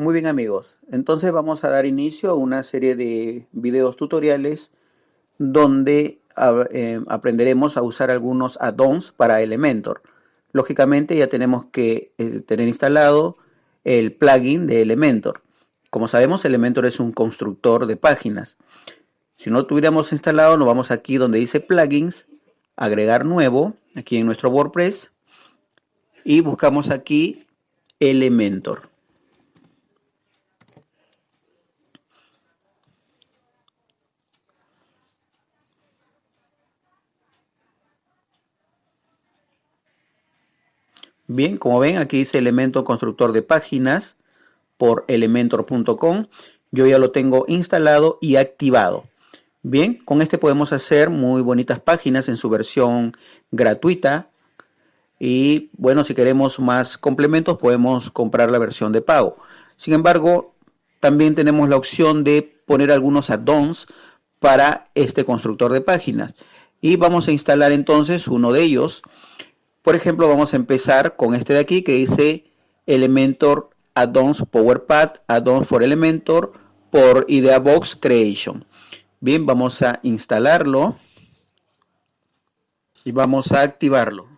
Muy bien amigos, entonces vamos a dar inicio a una serie de videos tutoriales donde eh, aprenderemos a usar algunos add-ons para Elementor. Lógicamente ya tenemos que eh, tener instalado el plugin de Elementor. Como sabemos Elementor es un constructor de páginas. Si no tuviéramos instalado nos vamos aquí donde dice plugins, agregar nuevo, aquí en nuestro WordPress y buscamos aquí Elementor. Bien, como ven, aquí dice elemento constructor de páginas por elementor.com. Yo ya lo tengo instalado y activado. Bien, con este podemos hacer muy bonitas páginas en su versión gratuita. Y bueno, si queremos más complementos podemos comprar la versión de pago. Sin embargo, también tenemos la opción de poner algunos add-ons para este constructor de páginas. Y vamos a instalar entonces uno de ellos. Por ejemplo, vamos a empezar con este de aquí que dice Elementor Add-ons PowerPad Add-ons for Elementor por IdeaBox Creation. Bien, vamos a instalarlo y vamos a activarlo.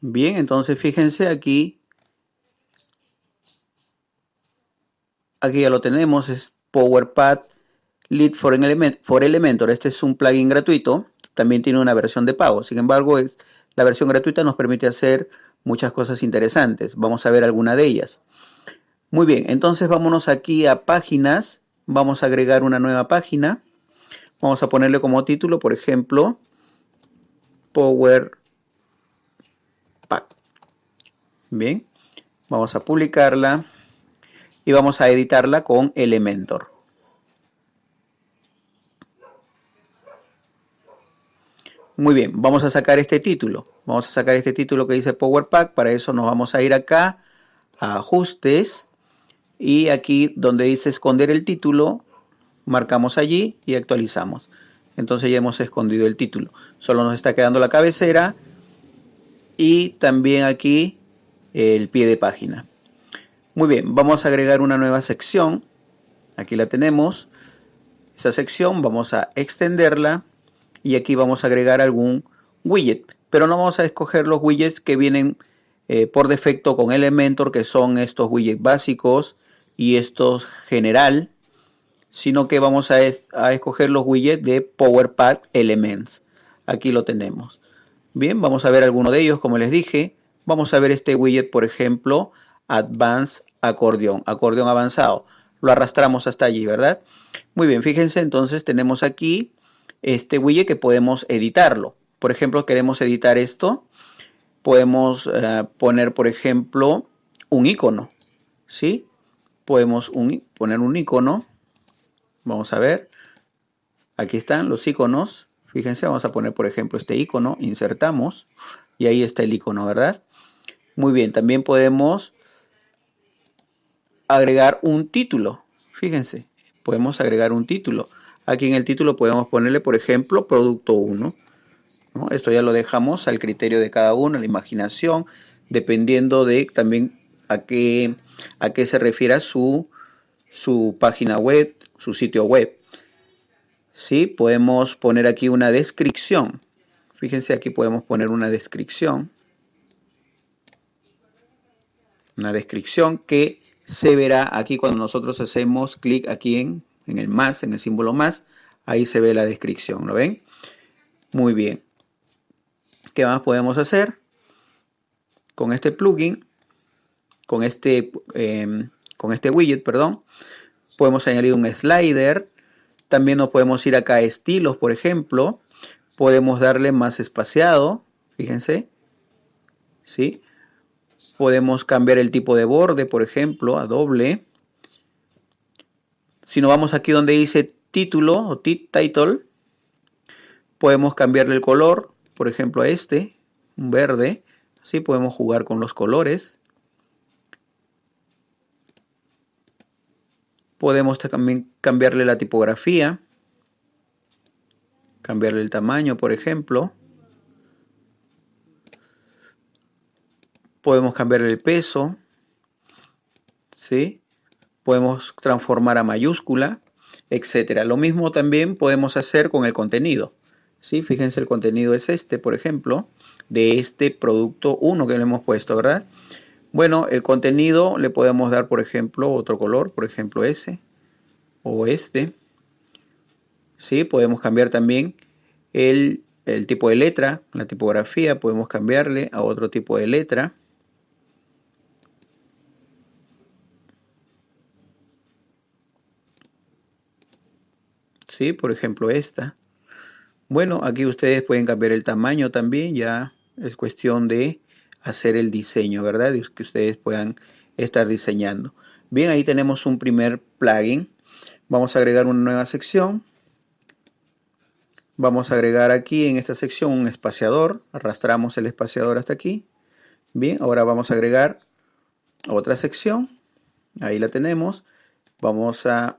Bien, entonces fíjense aquí. Aquí ya lo tenemos, es PowerPad Lead for, Elementor. Este es un plugin gratuito. También tiene una versión de pago. Sin embargo, la versión gratuita nos permite hacer muchas cosas interesantes. Vamos a ver alguna de ellas. Muy bien, entonces vámonos aquí a páginas. Vamos a agregar una nueva página. Vamos a ponerle como título, por ejemplo, Power Pack. Bien, vamos a publicarla y vamos a editarla con Elementor. Muy bien, vamos a sacar este título. Vamos a sacar este título que dice Power Pack. Para eso nos vamos a ir acá a Ajustes. Y aquí donde dice esconder el título, marcamos allí y actualizamos. Entonces ya hemos escondido el título. Solo nos está quedando la cabecera y también aquí el pie de página. Muy bien, vamos a agregar una nueva sección. Aquí la tenemos. Esa sección vamos a extenderla y aquí vamos a agregar algún widget. Pero no vamos a escoger los widgets que vienen eh, por defecto con Elementor, que son estos widgets básicos y estos general, sino que vamos a, a escoger los widgets de PowerPad Elements. Aquí lo tenemos. Bien, vamos a ver alguno de ellos, como les dije. Vamos a ver este widget, por ejemplo, Advanced Acordeón, acordeón avanzado. Lo arrastramos hasta allí, ¿verdad? Muy bien, fíjense, entonces tenemos aquí este widget que podemos editarlo. Por ejemplo, queremos editar esto. Podemos eh, poner, por ejemplo, un icono. ¿Sí? Podemos poner un icono. Vamos a ver. Aquí están los iconos. Fíjense, vamos a poner, por ejemplo, este icono. Insertamos. Y ahí está el icono, ¿verdad? Muy bien, también podemos agregar un título. Fíjense, podemos agregar un título. Aquí en el título podemos ponerle, por ejemplo, producto 1. Esto ya lo dejamos al criterio de cada uno, a la imaginación, dependiendo de también a qué, a qué se refiera su, su página web, su sitio web. ¿Sí? Podemos poner aquí una descripción. Fíjense, aquí podemos poner una descripción. Una descripción que se verá aquí cuando nosotros hacemos clic aquí en en el más, en el símbolo más, ahí se ve la descripción, ¿lo ven? Muy bien. ¿Qué más podemos hacer? Con este plugin, con este, em, con este widget, perdón, podemos añadir un slider. También nos podemos ir acá a estilos, por ejemplo. Podemos darle más espaciado, fíjense. ¿Sí? Podemos cambiar el tipo de borde, por ejemplo, a doble. Si nos vamos aquí donde dice título o title, podemos cambiarle el color, por ejemplo a este, un verde. Así podemos jugar con los colores. Podemos también cambiarle la tipografía, cambiarle el tamaño, por ejemplo. Podemos cambiar el peso. ¿Sí? Podemos transformar a mayúscula, etcétera. Lo mismo también podemos hacer con el contenido. ¿Sí? Fíjense, el contenido es este, por ejemplo, de este producto 1 que le hemos puesto, ¿verdad? Bueno, el contenido le podemos dar, por ejemplo, otro color, por ejemplo, ese o este. ¿Sí? Podemos cambiar también el, el tipo de letra, la tipografía, podemos cambiarle a otro tipo de letra. ¿Sí? Por ejemplo, esta. Bueno, aquí ustedes pueden cambiar el tamaño también, ya es cuestión de hacer el diseño, ¿verdad? Que ustedes puedan estar diseñando. Bien, ahí tenemos un primer plugin. Vamos a agregar una nueva sección. Vamos a agregar aquí en esta sección un espaciador. Arrastramos el espaciador hasta aquí. Bien, ahora vamos a agregar otra sección. Ahí la tenemos. Vamos a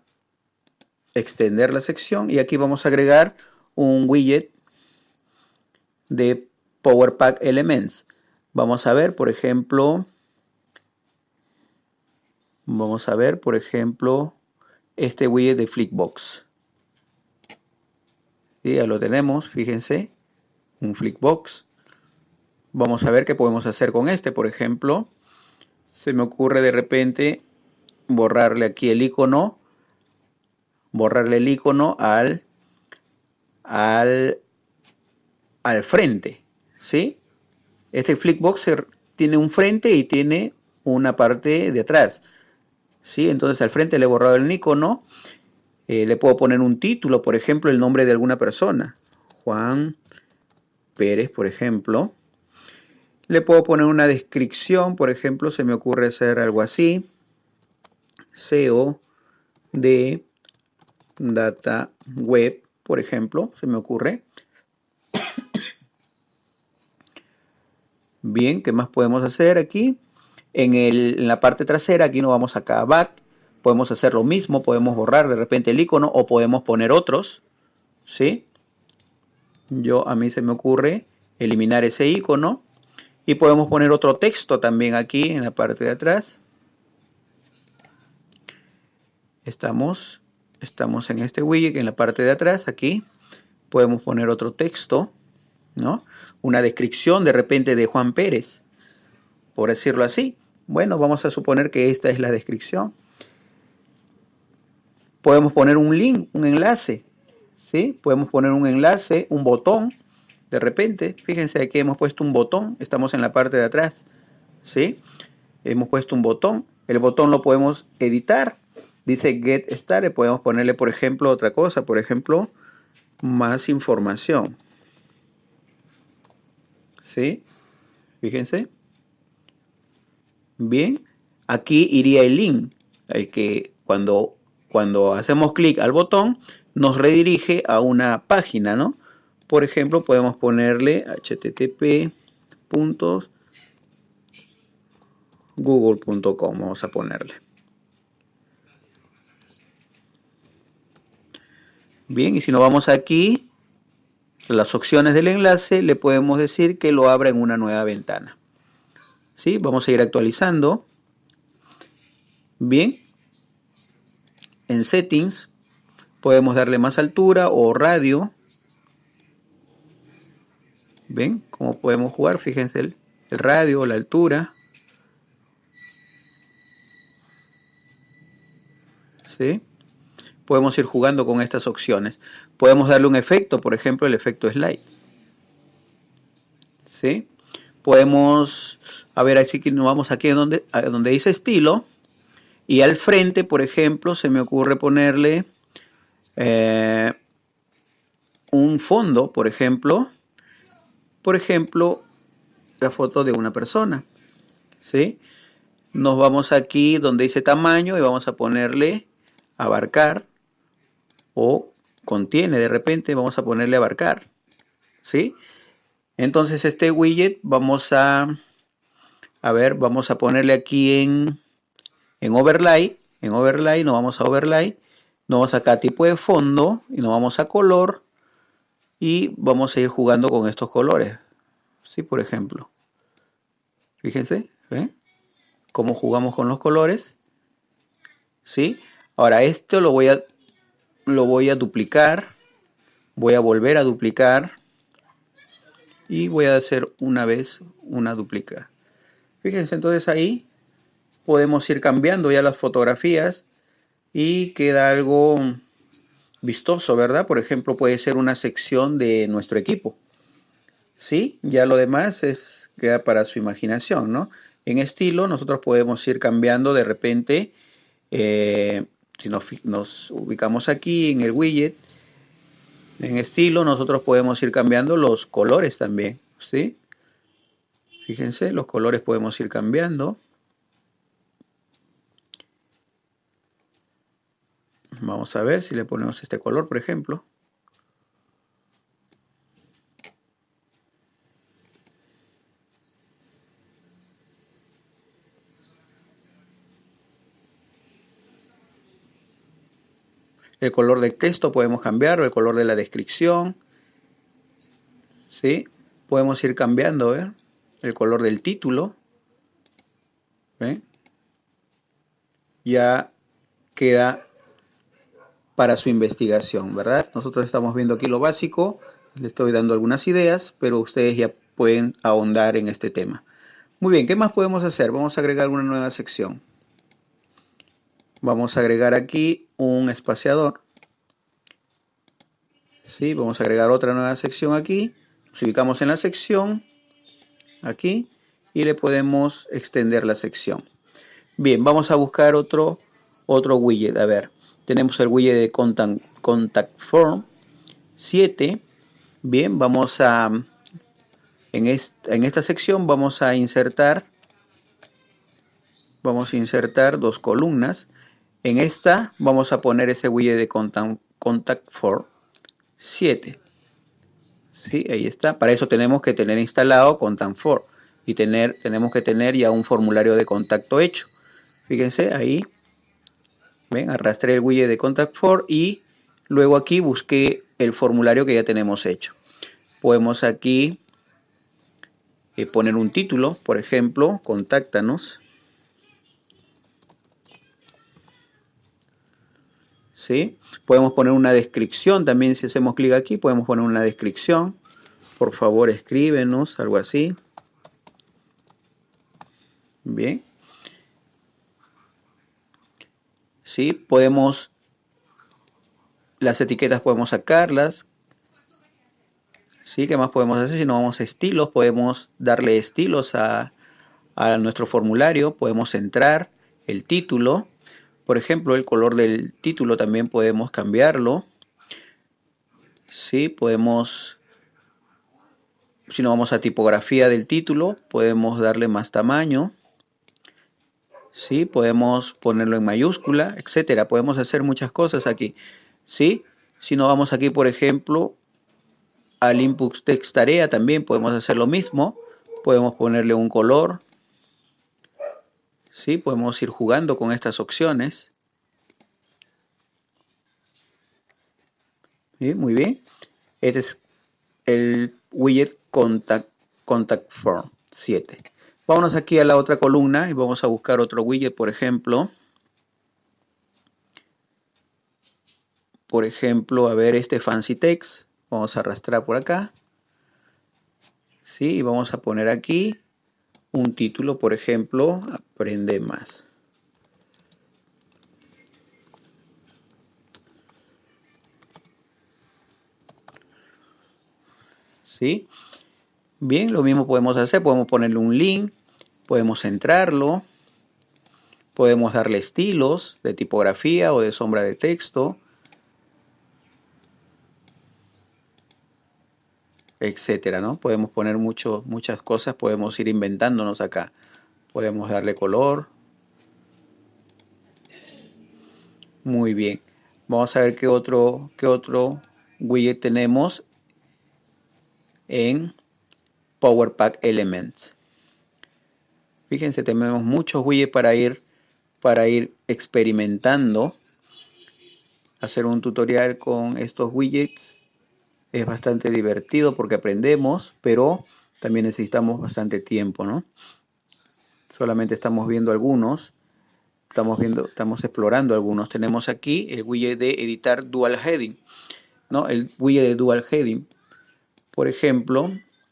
extender la sección y aquí vamos a agregar un widget de Power Pack Elements. Vamos a ver, por ejemplo, vamos a ver, por ejemplo, este widget de Flickbox. ya lo tenemos, fíjense, un Flickbox. Vamos a ver qué podemos hacer con este, por ejemplo. Se me ocurre de repente borrarle aquí el icono, borrarle el icono al al, al frente, ¿sí? Este Flickbox tiene un frente y tiene una parte de atrás, ¿sí? Entonces al frente le he borrado el icono, eh, le puedo poner un título, por ejemplo, el nombre de alguna persona, Juan Pérez, por ejemplo. Le puedo poner una descripción, por ejemplo, se me ocurre hacer algo así. SEO de Data Web por ejemplo, se me ocurre. Bien, ¿qué más podemos hacer aquí? En, la parte trasera, aquí nos vamos acá a Back. Podemos hacer lo mismo, podemos borrar de repente el icono o podemos poner otros. ¿Sí? Yo, a mí se me ocurre eliminar ese icono. Y podemos poner otro texto también aquí en la parte de atrás. Estamos estamos en este widget, en la parte de atrás, aquí, podemos poner otro texto, ¿no? Una descripción de repente de Juan Pérez, por decirlo así. Bueno, vamos a suponer que esta es la descripción. Podemos poner un link, un enlace, ¿sí? Podemos poner un enlace, un botón, de repente. Fíjense aquí hemos puesto un botón, estamos en la parte de atrás, ¿sí? Hemos puesto un botón. El botón lo podemos editar, Dice get started, podemos ponerle por ejemplo otra cosa, por ejemplo, más información. ¿Sí? Fíjense. Bien, aquí iría el link, el que cuando, cuando hacemos clic al botón nos redirige a una página, ¿no? Por ejemplo, podemos ponerle http.google.com, vamos a ponerle. Bien, y si nos vamos aquí, las opciones del enlace, le podemos decir que lo abra en una nueva ventana. ¿Sí? Vamos a ir actualizando. Bien. En Settings, podemos darle más altura o radio. ¿Ven cómo podemos jugar? Fíjense el, el radio, la altura. ¿Sí? Podemos ir jugando con estas opciones. Podemos darle un efecto, por ejemplo, el efecto slide. ¿Sí? Podemos, a ver, así que nos vamos aquí donde, donde dice estilo. Y al frente, por ejemplo, se me ocurre ponerle eh, un fondo, por ejemplo. Por ejemplo, la foto de una persona. ¿Sí? Nos vamos aquí donde dice tamaño y vamos a ponerle abarcar o contiene de repente, vamos a ponerle abarcar, ¿sí? Entonces este widget vamos a, a ver, vamos a ponerle aquí en, en overlay, en overlay, nos vamos a overlay, nos vamos acá a tipo de fondo y nos vamos a color y vamos a ir jugando con estos colores, ¿sí? Por ejemplo, fíjense, ¿Ven? Cómo jugamos con los colores. ¿Sí? Ahora esto lo voy a, lo voy a duplicar. Voy a volver a duplicar. Y voy a hacer una vez una duplica. Fíjense entonces ahí podemos ir cambiando ya las fotografías y queda algo vistoso, ¿verdad? Por ejemplo, puede ser una sección de nuestro equipo. ¿Sí? Ya lo demás es queda para su imaginación, ¿no? En estilo nosotros podemos ir cambiando de repente, eh, si nos, ubicamos aquí en el widget, en estilo nosotros podemos ir cambiando los colores también, ¿sí? Fíjense, los colores podemos ir cambiando. Vamos a ver si le ponemos este color, por ejemplo. El color del texto podemos cambiar, el color de la descripción. ¿Sí? Podemos ir cambiando, El color del título. Ya queda para su investigación, ¿verdad? Nosotros estamos viendo aquí lo básico, le estoy dando algunas ideas, pero ustedes ya pueden ahondar en este tema. Muy bien, ¿qué más podemos hacer? Vamos a agregar una nueva sección. Vamos a agregar aquí un espaciador. ¿Sí? Vamos a agregar otra nueva sección aquí. Nos ubicamos en la sección, aquí, y le podemos extender la sección. Bien, vamos a buscar otro, otro widget. A ver, tenemos el widget de Contact, Form 7. Bien, vamos a, en, en esta sección vamos a insertar, vamos a insertar dos columnas. En esta vamos a poner ese widget de Contact, contact Form 7. Sí, ahí está. Para eso tenemos que tener instalado Contact Form y tener, tenemos que tener ya un formulario de contacto hecho. Fíjense ahí ¿Ven? Arrastré el widget de Contact For y luego aquí busqué el formulario que ya tenemos hecho. Podemos aquí eh, poner un título, por ejemplo, contáctanos. ¿Sí? Podemos poner una descripción también si hacemos clic aquí, podemos poner una descripción. Por favor, escríbenos, algo así. Bien. ¿sí? Podemos, las etiquetas podemos sacarlas, ¿sí? ¿Qué más podemos hacer? Si no vamos a estilos, podemos darle estilos a, a nuestro formulario, podemos entrar el título, por ejemplo, el color del título también podemos cambiarlo, ¿sí? Podemos si no vamos a tipografía del título, podemos darle más tamaño. ¿sí? Podemos ponerlo en mayúscula, etcétera. Podemos hacer muchas cosas aquí, ¿sí? Si no vamos aquí, por ejemplo, al input text tarea también podemos hacer lo mismo. Podemos ponerle un color, ¿sí? Podemos ir jugando con estas opciones. Muy bien. Este es el widget Contact, Contact Form 7. Vámonos aquí a la otra columna y vamos a buscar otro widget, por ejemplo. Por ejemplo, a ver este fancy text. Vamos a arrastrar por acá. ¿Sí? Y vamos a poner aquí un título, por ejemplo, aprende más. ¿Sí? Bien, lo mismo podemos hacer, podemos ponerle un link, podemos centrarlo, podemos darle estilos de tipografía o de sombra de texto, etcétera, ¿no? Podemos poner mucho, muchas cosas, podemos ir inventándonos acá. Podemos darle color. Muy bien. Vamos a ver qué otro, qué otro widget tenemos en Power Pack Elements. Fíjense, tenemos muchos widgets para ir, para ir experimentando. Hacer un tutorial con estos widgets es bastante divertido porque aprendemos, pero también necesitamos bastante tiempo, ¿no? Solamente estamos viendo algunos. Estamos viendo, estamos explorando algunos. Tenemos aquí el widget de editar dual heading. ¿no? El widget de dual heading. Por ejemplo,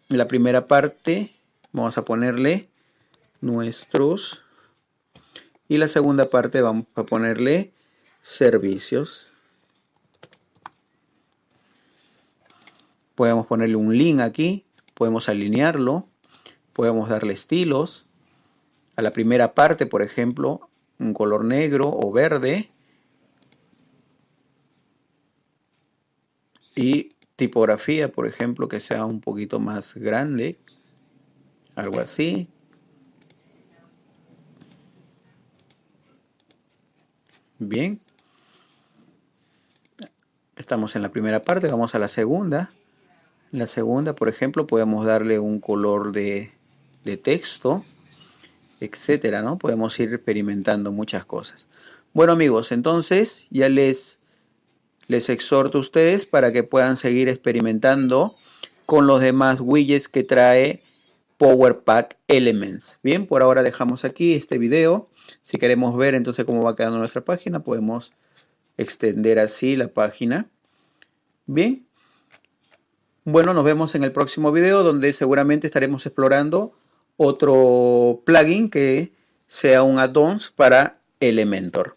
en la primera parte vamos a ponerle nuestros. Y la segunda parte vamos a ponerle servicios. Podemos ponerle un link aquí. Podemos alinearlo. Podemos darle estilos. A la primera parte, por ejemplo, un color negro o verde. Y tipografía, por ejemplo, que sea un poquito más grande. Algo así. Bien. Estamos en la primera parte, vamos a la segunda. La segunda, por ejemplo, podemos darle un color de, de texto, etcétera, ¿no? Podemos ir experimentando muchas cosas. Bueno, amigos, entonces ya les, les exhorto a ustedes para que puedan seguir experimentando con los demás widgets que trae Power Pack Elements. Bien, por ahora dejamos aquí este video. Si queremos ver entonces cómo va quedando nuestra página, podemos extender así la página. Bien. Bueno, nos vemos en el próximo video donde seguramente estaremos explorando otro plugin que sea un add-ons para Elementor.